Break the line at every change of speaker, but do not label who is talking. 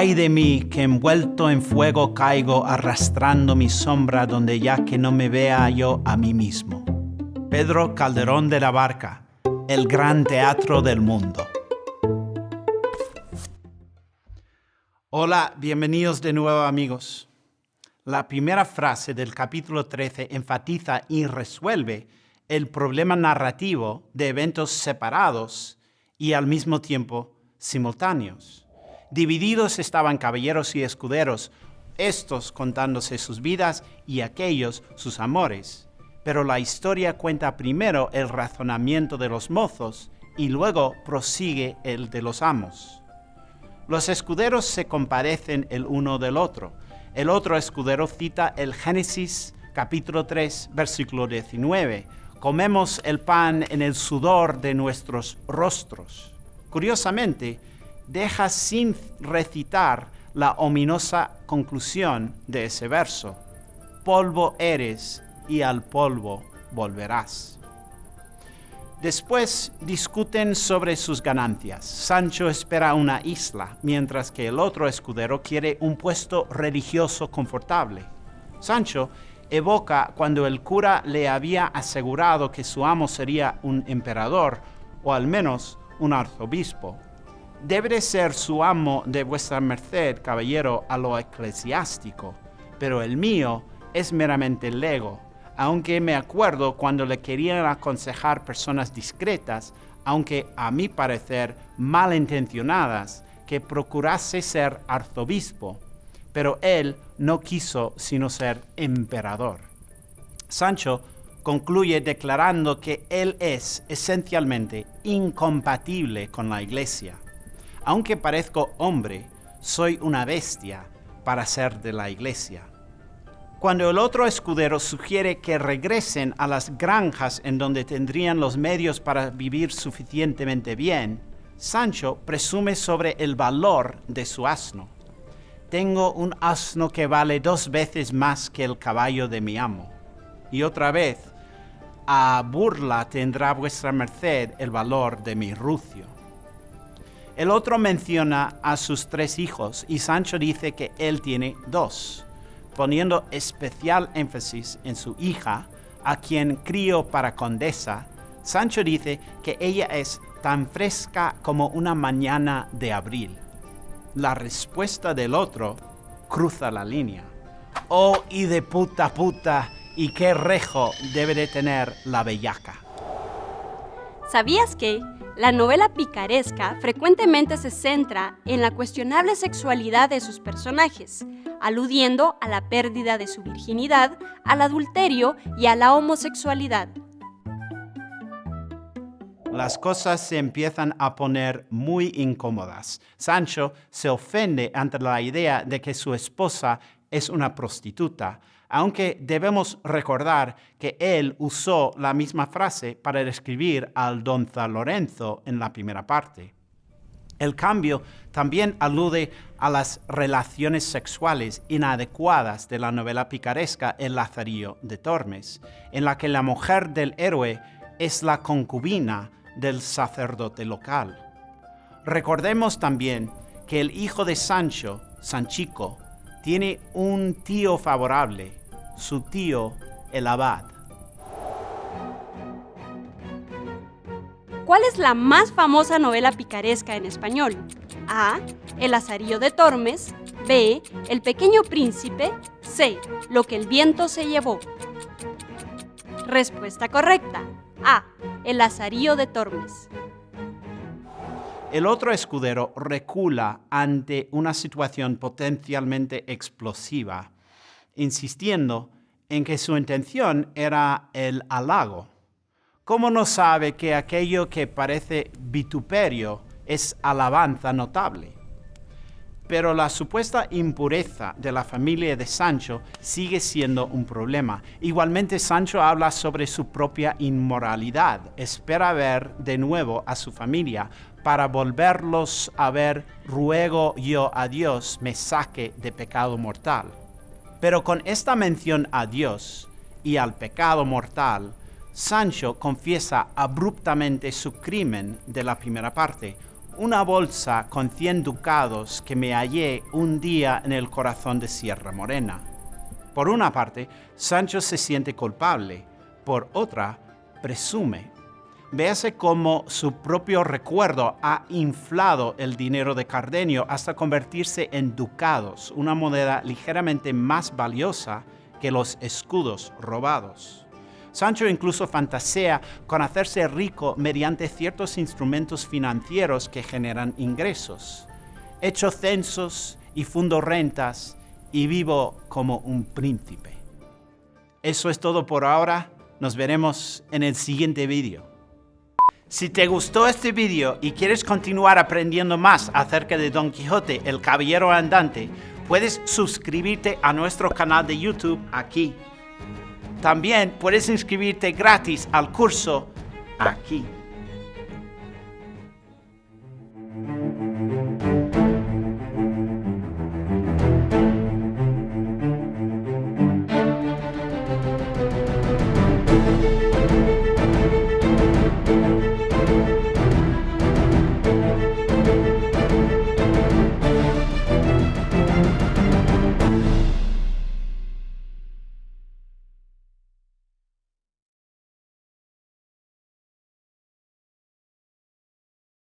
Ay de mí, que envuelto en fuego caigo arrastrando mi sombra donde ya que no me vea yo a mí mismo. Pedro Calderón de la Barca, el gran teatro del mundo. Hola, bienvenidos de nuevo amigos. La primera frase del capítulo 13 enfatiza y resuelve el problema narrativo de eventos separados y al mismo tiempo simultáneos. Divididos estaban caballeros y escuderos, estos contándose sus vidas y aquellos sus amores. Pero la historia cuenta primero el razonamiento de los mozos y luego prosigue el de los amos. Los escuderos se compadecen el uno del otro. El otro escudero cita el Génesis capítulo 3, versículo 19. Comemos el pan en el sudor de nuestros rostros. Curiosamente, deja sin recitar la ominosa conclusión de ese verso. Polvo eres y al polvo volverás. Después discuten sobre sus ganancias. Sancho espera una isla, mientras que el otro escudero quiere un puesto religioso confortable. Sancho evoca cuando el cura le había asegurado que su amo sería un emperador, o al menos un arzobispo debe de ser su amo de vuestra merced, caballero, a lo eclesiástico, pero el mío es meramente lego, aunque me acuerdo cuando le querían aconsejar personas discretas, aunque a mi parecer malintencionadas, que procurase ser arzobispo, pero él no quiso sino ser emperador. Sancho concluye declarando que él es esencialmente incompatible con la iglesia aunque parezco hombre, soy una bestia para ser de la iglesia. Cuando el otro escudero sugiere que regresen a las granjas en donde tendrían los medios para vivir suficientemente bien, Sancho presume sobre el valor de su asno. Tengo un asno que vale dos veces más que el caballo de mi amo. Y otra vez, a burla tendrá vuestra merced el valor de mi rucio. El otro menciona a sus tres hijos y Sancho dice que él tiene dos, poniendo especial énfasis en su hija, a quien crió para condesa. Sancho dice que ella es tan fresca como una mañana de abril. La respuesta del otro cruza la línea. Oh, y de puta puta, y qué rejo debe de tener la bellaca.
¿Sabías que la novela picaresca frecuentemente se centra en la cuestionable sexualidad de sus personajes, aludiendo a la pérdida de su virginidad, al adulterio y a la homosexualidad.
Las cosas se empiezan a poner muy incómodas. Sancho se ofende ante la idea de que su esposa es una prostituta, aunque debemos recordar que él usó la misma frase para describir al don Lorenzo en la primera parte. El cambio también alude a las relaciones sexuales inadecuadas de la novela picaresca El Lazarillo de Tormes, en la que la mujer del héroe es la concubina del sacerdote local. Recordemos también que el hijo de Sancho, Sanchico, tiene un tío favorable, su tío el abad.
¿Cuál es la más famosa novela picaresca en español? A. El azarillo de Tormes. B. El pequeño príncipe. C. Lo que el viento se llevó. Respuesta correcta. A. El azarillo de Tormes.
El otro escudero recula ante una situación potencialmente explosiva insistiendo en que su intención era el halago. ¿Cómo no sabe que aquello que parece vituperio es alabanza notable? Pero la supuesta impureza de la familia de Sancho sigue siendo un problema. Igualmente Sancho habla sobre su propia inmoralidad. Espera ver de nuevo a su familia para volverlos a ver. Ruego yo a Dios me saque de pecado mortal. Pero con esta mención a Dios y al pecado mortal, Sancho confiesa abruptamente su crimen de la primera parte, una bolsa con 100 ducados que me hallé un día en el corazón de Sierra Morena. Por una parte, Sancho se siente culpable, por otra, presume. Véase cómo su propio recuerdo ha inflado el dinero de Cardenio hasta convertirse en ducados, una moneda ligeramente más valiosa que los escudos robados. Sancho incluso fantasea con hacerse rico mediante ciertos instrumentos financieros que generan ingresos. Hecho censos y fundo rentas y vivo como un príncipe. Eso es todo por ahora. Nos veremos en el siguiente vídeo. Si te gustó este vídeo y quieres continuar aprendiendo más acerca de Don Quijote, el Caballero Andante, puedes suscribirte a nuestro canal de YouTube aquí. También puedes inscribirte gratis al curso aquí.